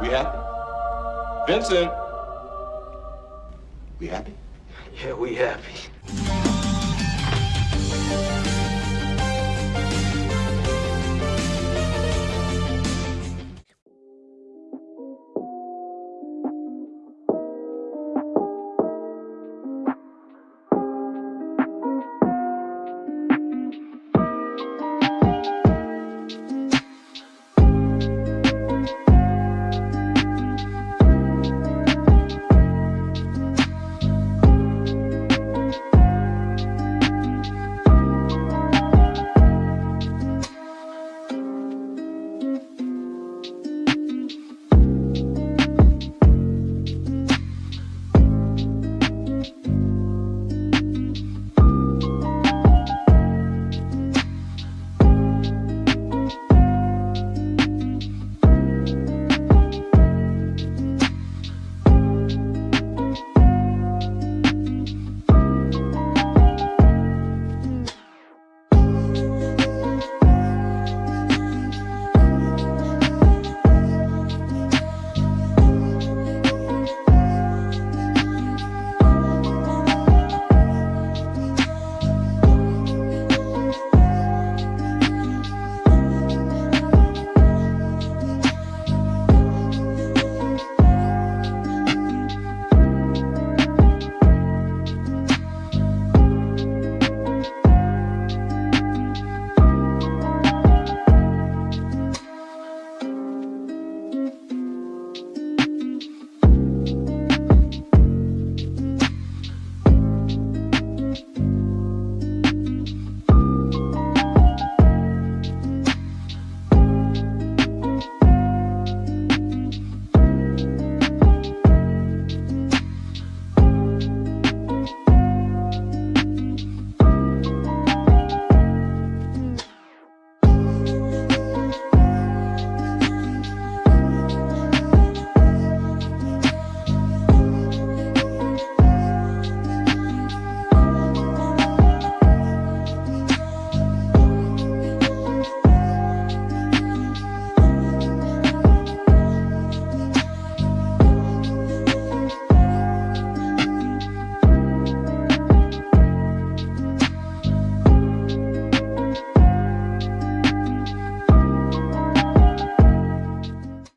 We happy? Vincent. We happy? Yeah, we happy.